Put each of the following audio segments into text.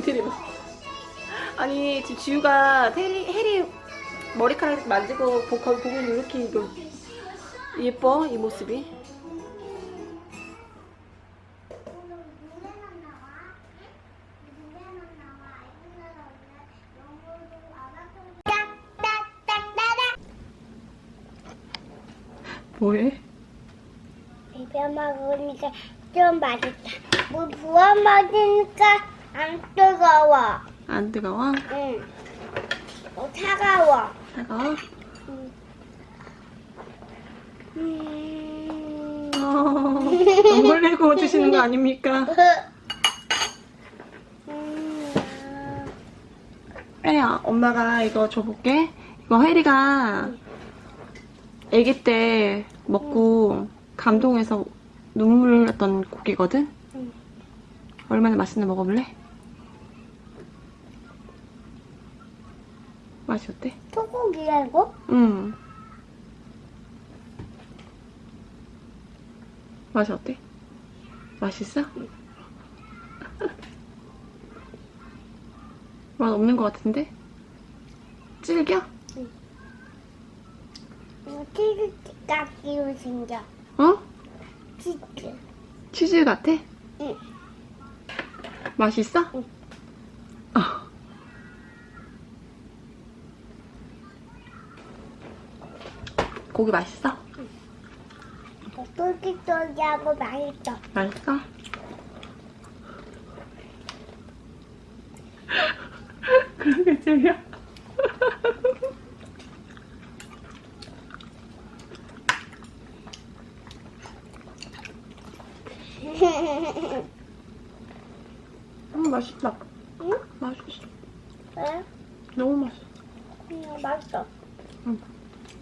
봐. 아니 지금 지우가 테리 해리 머리카락 만지고 보, 거기 보면 이렇게 이거 예뻐 이 모습이. 뭐해? 비벼 먹으니까 좀 맛있다. 물 부어 먹으니까 안 뜨거워. 안 뜨거워? 응. 어, 차가워. 차가워? 음. 어, 돈 벌리고 드시는 거 아닙니까? 음. 혜리야, 엄마가 이거 줘볼게. 이거 혜리가 아기 때 먹고 감동해서 눈물 났던 고기거든? 응. 얼마나 맛있나 먹어볼래? 맛이 어때? 소고기야 이거? 응. 맛이 어때? 맛있어? 맛 없는 것 같은데? 질겨? 이거 치즈 깎기로 생겨. 어? 치즈. 치즈 같아? 응. 맛있어? 응. 고기 맛있어? 쫄깃쫄깃하고 맛있어. 맛있어? 그러게 쟤야. 음 맛있다. 응? 맛있어. 왜? 너무 맛있어. 음, 맛있어. 응.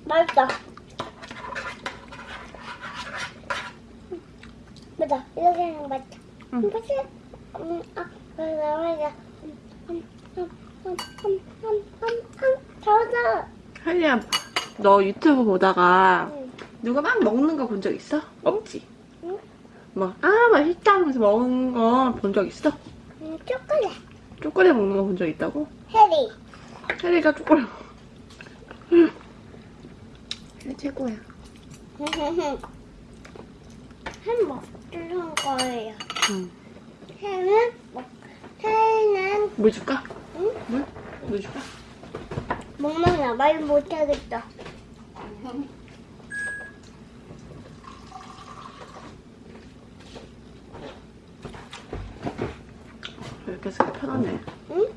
맛있어. 맞아. 이렇게 하는 거 맞아. 응. 맞지? 음, 아, 맞아, 맞아. 음, 음, 음, 음, 음, 음, 음, 잘한다. 할리야, 너 유튜브 보다가 응. 누가 막 먹는 거 본 적 있어? 없지? 응? 뭐, 아, 막, 아, 맛있다 하면서 먹은 거 본 적 있어? 음, 초콜릿. 초콜릿 먹는 거 본 적 있다고? 해리. 해리가 초콜릿. 해리 최고야. 햄버. 거 뜯은 거예요. 응. 해는, 먹, 해는, 물 줄까? 응? 물? 물 줄까? 먹는 말 못하겠다. 이렇게 해서 편하네. 응?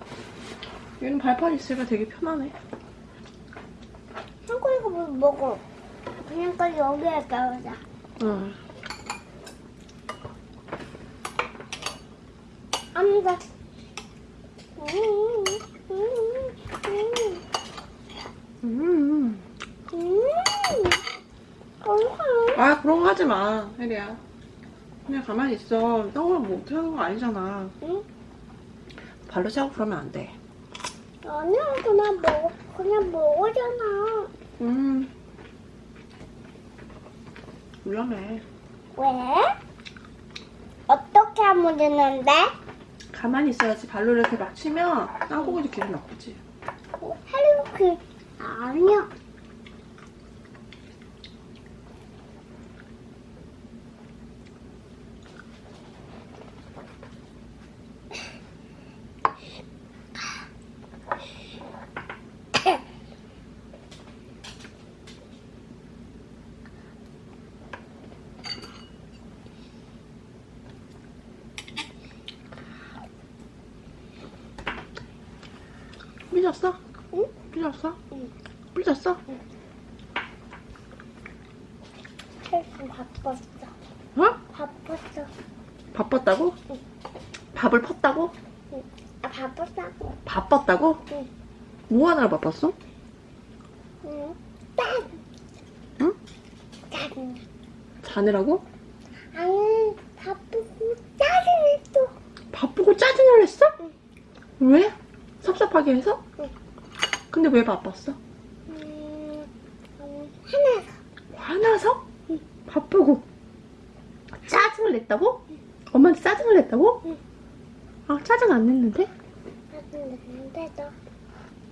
얘는 발판 있으니까 되게 편하네. 한국에서 뭐 먹어. 그냥까지 여기에 가보자. 응. 아무가. 음, 음, 음, 음. 음. 아, 그런 거 하지 마, 혜리야. 그냥 가만히 있어. 떡을 못 하는 거 아니잖아. 응? 발로 차고 그러면 안 돼. 아니야, 그냥 먹어. 그냥 먹어잖아. 음. 위험해. 왜? 어떻게 하면 되는데? 가만히 있어야지 발로 이렇게 막 치면 땅콩이도 기분 나쁘지. 어, 헬로키 아니야. 삐졌어? 응? 삐졌어? 응. 삐졌어? 헬스 바빴어. 어? 바빴어. 바빴다고? 응. 밥을 펐다고? 아, 바빴다고. 바빴다고? 응. 뭐 하느라 바빴어? 응. 짠! 응? 짜증나. 자느라고? 아니, 바쁘고 짜증이 또. 바쁘고 짜증을 냈어? 응. 왜? 섭섭하게 해서? 응. 근데 왜 바빴어? 음, 음, 하나가. 화나서? 응. 바쁘고 짜증을 냈다고? 엄마한테 짜증을 냈다고? 응. 아 짜증 안 냈는데? 했는데 너,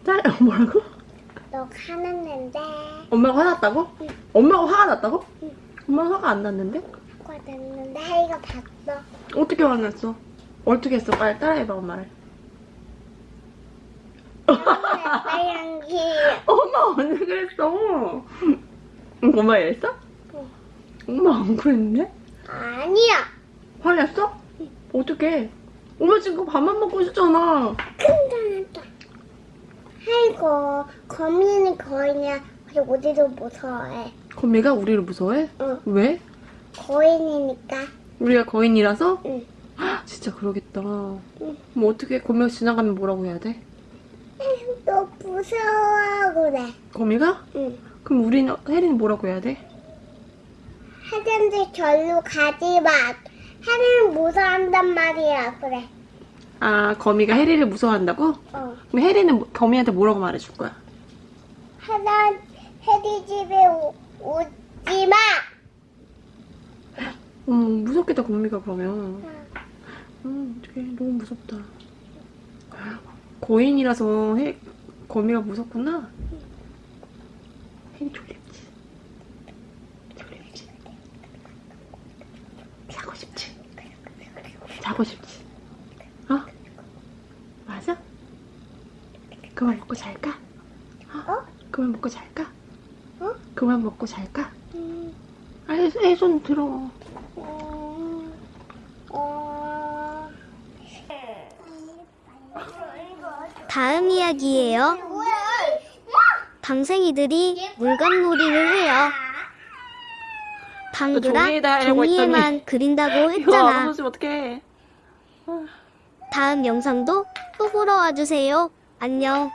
딸 뭐라고? 너 화났는데 엄마가 화났다고? 응. 엄마가 화가 났다고? 응. 엄마가 화가 안 났는데? 화냈는데 혜리가 봤어. 어떻게 화났어? 어떻게 했어? 빨리 따라해봐 엄마를. 빨간기. 엄마 언제 그랬어? 응, 엄마 이랬어? 응. 엄마 안 그랬는데? 아니야. 화냈어? 어떻게? 엄마 지금 밥만 먹고 있었잖아. 큰단했다. 아이고 거미는 거인이야. 우리도 무서워해. 거미가 우리를 무서워해? 응. 왜? 거인이니까. 우리가 거인이라서? 응. 헉, 진짜 그러겠다. 응. 그럼 어떻게 거미가 지나가면 뭐라고 해야 돼? 너 무서워 그래. 거미가? 응. 그럼 우리는 혜리는 뭐라고 해야 돼? 하던데 절로 가지 마. 혜리는 무서워한단 말이야. 그래. 아 거미가 혜리를 무서워한다고? 어. 그럼 혜리는 뭐- 거미한테 뭐라고 말해줄 거야? 하던 혜리 집에 오, 오지 마. 음 무섭겠다 거미가 그러면. 응. 음 어떡해 너무 무섭다. 거인이라서 해, 거미가 무섭구나. 혜리 졸립지? 졸립지? 자고 싶지? 자고 싶지? 어? 맞아? 그만 먹고 잘까? 어? 그만 먹고 잘까? 어? 그만 먹고 잘까? 음, 아, 애손 들어. 음, 어. 다음 이야기예요. 당생이들이 물건놀이를 해요. 하려고 종이에만 그린다고 했잖아. 다음 영상도 또 보러 와주세요. 안녕.